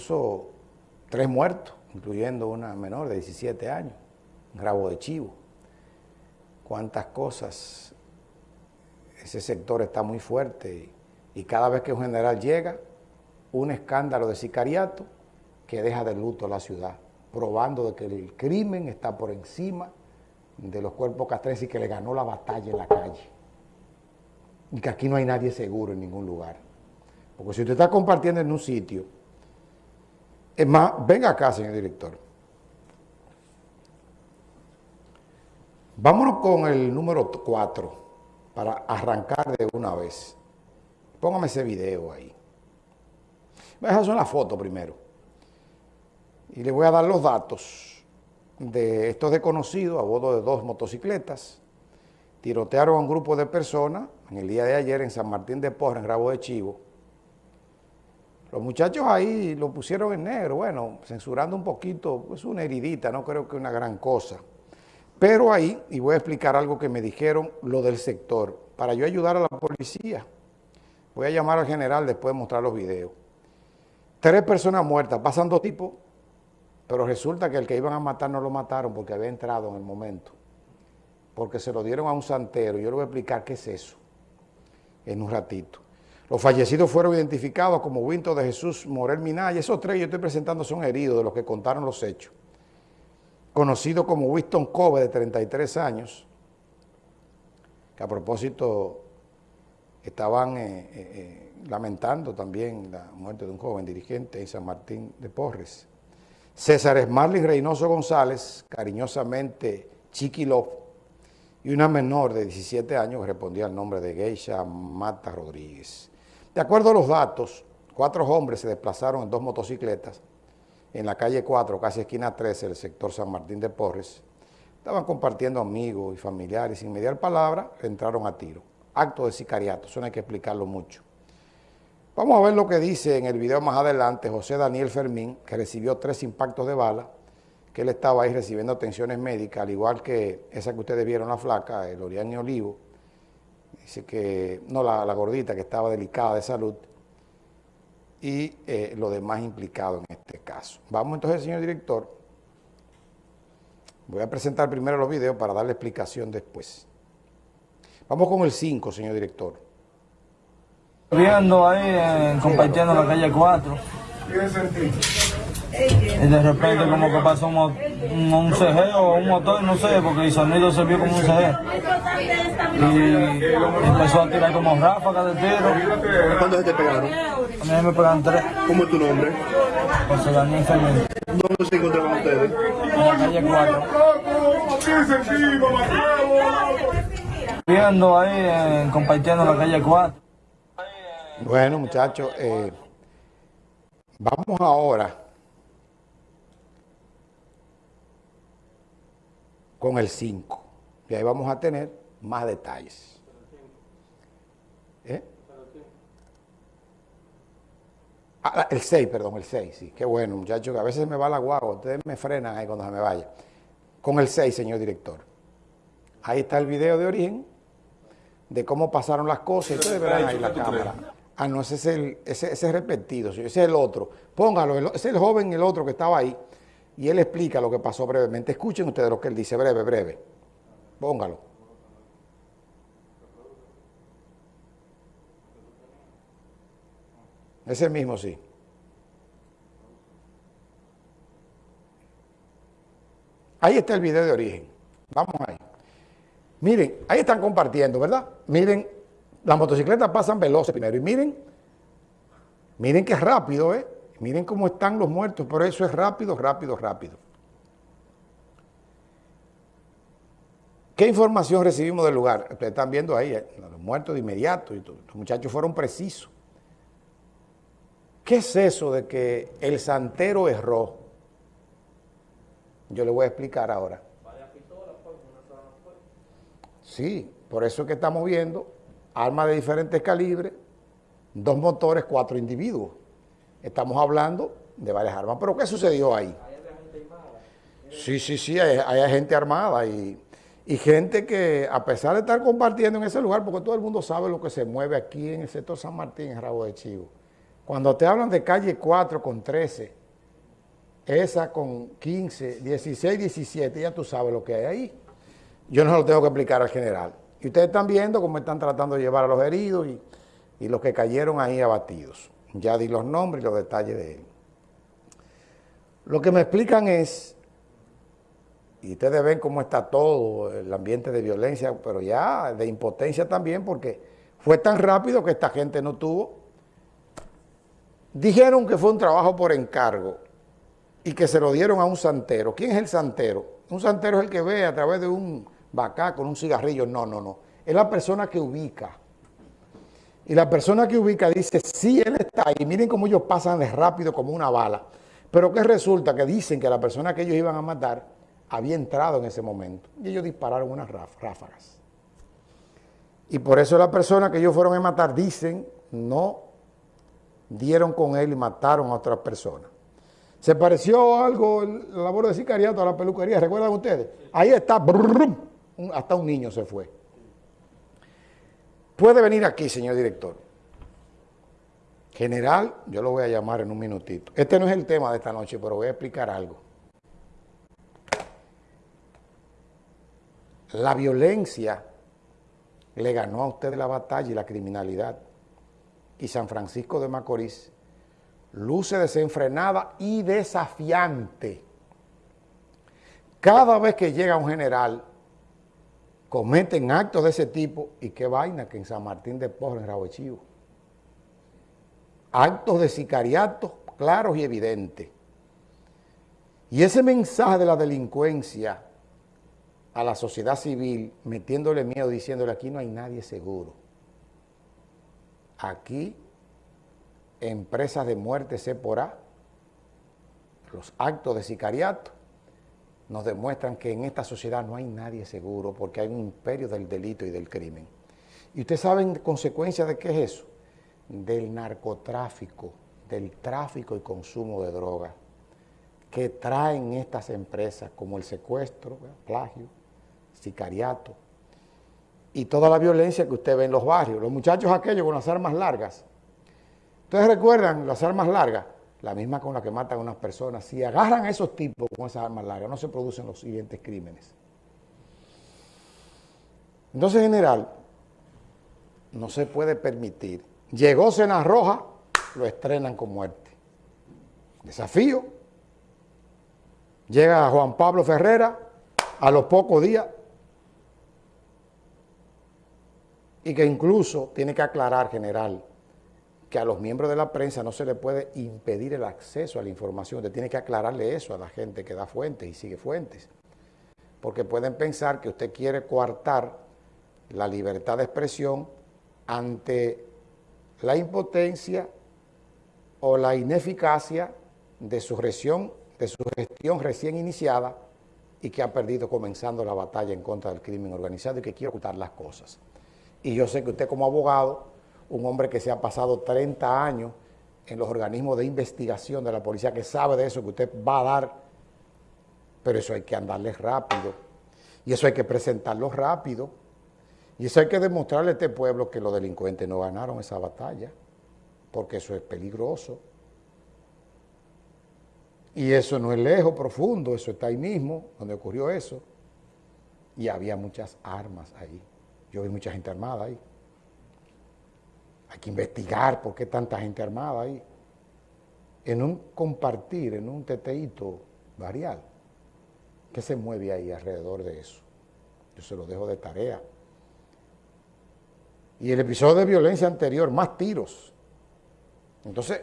incluso tres muertos, incluyendo una menor de 17 años, un rabo de chivo. Cuántas cosas, ese sector está muy fuerte y, y cada vez que un general llega, un escándalo de sicariato que deja de luto a la ciudad, probando de que el crimen está por encima de los cuerpos castrenses y que le ganó la batalla en la calle. Y que aquí no hay nadie seguro en ningún lugar. Porque si usted está compartiendo en un sitio, es más, venga acá, señor director. Vámonos con el número 4 para arrancar de una vez. Póngame ese video ahí. Esas son las fotos primero. Y le voy a dar los datos de estos desconocidos a bordo de dos motocicletas. Tirotearon a un grupo de personas en el día de ayer en San Martín de Porra, en Rabo de Chivo. Los muchachos ahí lo pusieron en negro, bueno, censurando un poquito, es una heridita, no creo que una gran cosa. Pero ahí, y voy a explicar algo que me dijeron, lo del sector, para yo ayudar a la policía. Voy a llamar al general después de mostrar los videos. Tres personas muertas, pasan dos tipos, pero resulta que el que iban a matar no lo mataron porque había entrado en el momento. Porque se lo dieron a un santero. Yo le voy a explicar qué es eso en un ratito. Los fallecidos fueron identificados como Winto de Jesús Morel Minaya. Esos tres yo estoy presentando son heridos de los que contaron los hechos. Conocido como Winston Cove, de 33 años, que a propósito estaban eh, eh, eh, lamentando también la muerte de un joven dirigente en San Martín de Porres. César Esmarlin Reynoso González, cariñosamente Chiquilov, y una menor de 17 años respondía al nombre de Geisha Mata Rodríguez. De acuerdo a los datos, cuatro hombres se desplazaron en dos motocicletas en la calle 4, casi esquina 13, del sector San Martín de Porres. Estaban compartiendo amigos y familiares, sin mediar palabra, entraron a tiro. Acto de sicariato, eso no hay que explicarlo mucho. Vamos a ver lo que dice en el video más adelante José Daniel Fermín, que recibió tres impactos de bala, que él estaba ahí recibiendo atenciones médicas, al igual que esa que ustedes vieron, la flaca, el Orián Olivo, dice que, no, la, la, gordita, que estaba delicada de salud, y eh, lo demás implicado en este caso. Vamos entonces, señor director, voy a presentar primero los videos para darle explicación después. Vamos con el 5, señor director. Viendo ahí, eh, compartiendo la calle 4. Y de repente como que pasó un, un, un CG o un motor, no sé, porque el sonido se vio como un CG. Y empezó a tirar como ráfagas de tiro. ¿Cuántos te pegaron? A mí me pegan tres. ¿Cómo es tu nombre? José Daniel Fermín. ¿Dónde se encontraban ustedes? En la calle 4. Viendo ahí, eh, compartiendo la calle 4. Bueno, muchachos, eh, vamos ahora con el 5. Y ahí vamos a tener más detalles. ¿Eh? Ah, el 6, perdón, el 6, sí. Qué bueno, muchachos, que a veces me va la guagua. Ustedes me frenan ahí cuando se me vaya. Con el 6, señor director. Ahí está el video de origen de cómo pasaron las cosas. Ustedes verán ahí la cámara. Ah, no, ese es el, ese, ese es repetido, ese es el otro. Póngalo, ese es el joven, el otro que estaba ahí. Y él explica lo que pasó brevemente. Escuchen ustedes lo que él dice, breve, breve. Póngalo. Ese mismo sí. Ahí está el video de origen. Vamos ahí. Miren, ahí están compartiendo, ¿verdad? Miren, las motocicletas pasan veloces primero. Y miren, miren que rápido, ¿eh? Miren cómo están los muertos, pero eso es rápido, rápido, rápido. ¿Qué información recibimos del lugar? Ustedes están viendo ahí, ¿eh? los muertos de inmediato, y todo. los muchachos fueron precisos. ¿Qué es eso de que el santero erró? Yo le voy a explicar ahora. Sí, por eso es que estamos viendo armas de diferentes calibres, dos motores, cuatro individuos. Estamos hablando de varias armas. ¿Pero qué sucedió ahí? Sí, sí, sí, hay, hay gente armada y, y, gente que a pesar de estar compartiendo en ese lugar, porque todo el mundo sabe lo que se mueve aquí en el sector San Martín, en Rabo de Chivo, Cuando te hablan de calle 4 con 13, esa con 15, 16, 17, ya tú sabes lo que hay ahí. Yo no se lo tengo que explicar al general. Y ustedes están viendo cómo están tratando de llevar a los heridos y, y los que cayeron ahí abatidos. Ya di los nombres y los detalles de él. Lo que me explican es, y ustedes ven cómo está todo, el ambiente de violencia, pero ya de impotencia también, porque fue tan rápido que esta gente no tuvo. Dijeron que fue un trabajo por encargo y que se lo dieron a un santero. ¿Quién es el santero? Un santero es el que ve a través de un bacá con un cigarrillo. No, no, no. Es la persona que ubica. Y la persona que ubica dice, sí, él está ahí. Miren cómo ellos pasan de rápido como una bala. Pero que resulta que dicen que la persona que ellos iban a matar había entrado en ese momento. Y ellos dispararon unas ráfagas. Y por eso la persona que ellos fueron a matar, dicen, no dieron con él y mataron a otras personas. Se pareció algo la labor de sicariato a la peluquería, ¿recuerdan ustedes? Ahí está, hasta un niño se fue. Puede venir aquí, señor director. General, yo lo voy a llamar en un minutito. Este no es el tema de esta noche, pero voy a explicar algo. La violencia le ganó a usted la batalla y la criminalidad. Y San Francisco de Macorís luce desenfrenada y desafiante. Cada vez que llega un general, cometen actos de ese tipo, y qué vaina que en San Martín de Porres, en Rabo Chivo actos de sicariato claros y evidentes. Y ese mensaje de la delincuencia a la sociedad civil, metiéndole miedo, diciéndole aquí no hay nadie seguro. Aquí, empresas de muerte se porá, los actos de sicariato, nos demuestran que en esta sociedad no hay nadie seguro porque hay un imperio del delito y del crimen. ¿Y ustedes saben consecuencia de qué es eso? del narcotráfico, del tráfico y consumo de drogas que traen estas empresas como el secuestro, plagio, sicariato y toda la violencia que usted ve en los barrios. Los muchachos aquellos con las armas largas. Ustedes recuerdan las armas largas, la misma con la que matan a unas personas. Si agarran a esos tipos con esas armas largas, no se producen los siguientes crímenes. Entonces, general, no se puede permitir Llegó Cena Roja, lo estrenan con muerte. Desafío. Llega Juan Pablo Ferrera a los pocos días y que incluso tiene que aclarar, general, que a los miembros de la prensa no se le puede impedir el acceso a la información. Usted tiene que aclararle eso a la gente que da fuentes y sigue fuentes. Porque pueden pensar que usted quiere coartar la libertad de expresión ante la impotencia o la ineficacia de su gestión, de su gestión recién iniciada y que ha perdido comenzando la batalla en contra del crimen organizado y que quiere ocultar las cosas. Y yo sé que usted como abogado, un hombre que se ha pasado 30 años en los organismos de investigación de la policía, que sabe de eso, que usted va a dar, pero eso hay que andarle rápido, y eso hay que presentarlo rápido, y eso hay que demostrarle a este pueblo que los delincuentes no ganaron esa batalla, porque eso es peligroso. Y eso no es lejos, profundo, eso está ahí mismo, donde ocurrió eso. Y había muchas armas ahí. Yo vi mucha gente armada ahí. Hay que investigar por qué tanta gente armada ahí. En un compartir, en un teteíto varial. ¿Qué se mueve ahí alrededor de eso? Yo se lo dejo de tarea. Y el episodio de violencia anterior, más tiros. Entonces,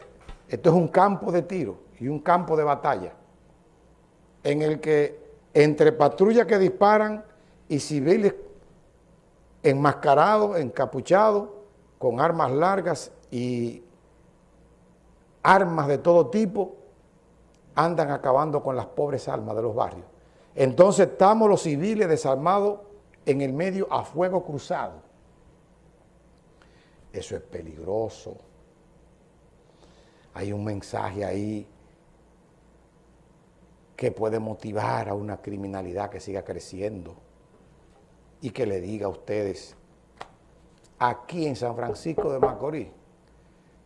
esto es un campo de tiro y un campo de batalla en el que entre patrullas que disparan y civiles enmascarados, encapuchados, con armas largas y armas de todo tipo, andan acabando con las pobres almas de los barrios. Entonces estamos los civiles desarmados en el medio a fuego cruzado. Eso es peligroso. Hay un mensaje ahí que puede motivar a una criminalidad que siga creciendo y que le diga a ustedes, aquí en San Francisco de Macorís,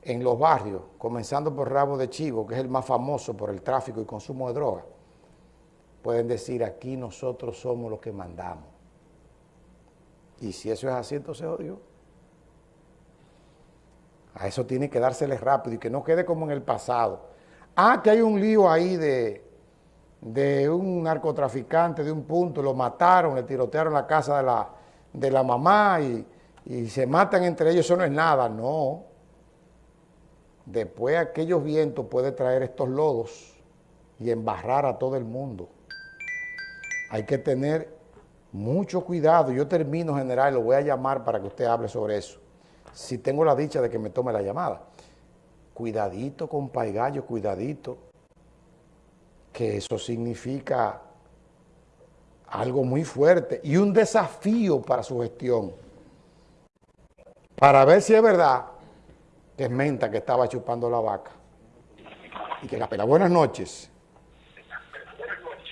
en los barrios, comenzando por Rabo de Chivo, que es el más famoso por el tráfico y consumo de drogas, pueden decir aquí nosotros somos los que mandamos. Y si eso es así, entonces odio. A eso tiene que dársele rápido y que no quede como en el pasado. Ah, que hay un lío ahí de, de un narcotraficante de un punto, lo mataron, le tirotearon la casa de la, de la mamá y, y se matan entre ellos, eso no es nada, no. Después aquellos vientos pueden traer estos lodos y embarrar a todo el mundo. Hay que tener mucho cuidado. Yo termino, general, lo voy a llamar para que usted hable sobre eso. Si tengo la dicha de que me tome la llamada. Cuidadito con Paigallo, cuidadito. Que eso significa algo muy fuerte y un desafío para su gestión. Para ver si es verdad que es Menta que estaba chupando la vaca. Y que la pela. Buenas noches.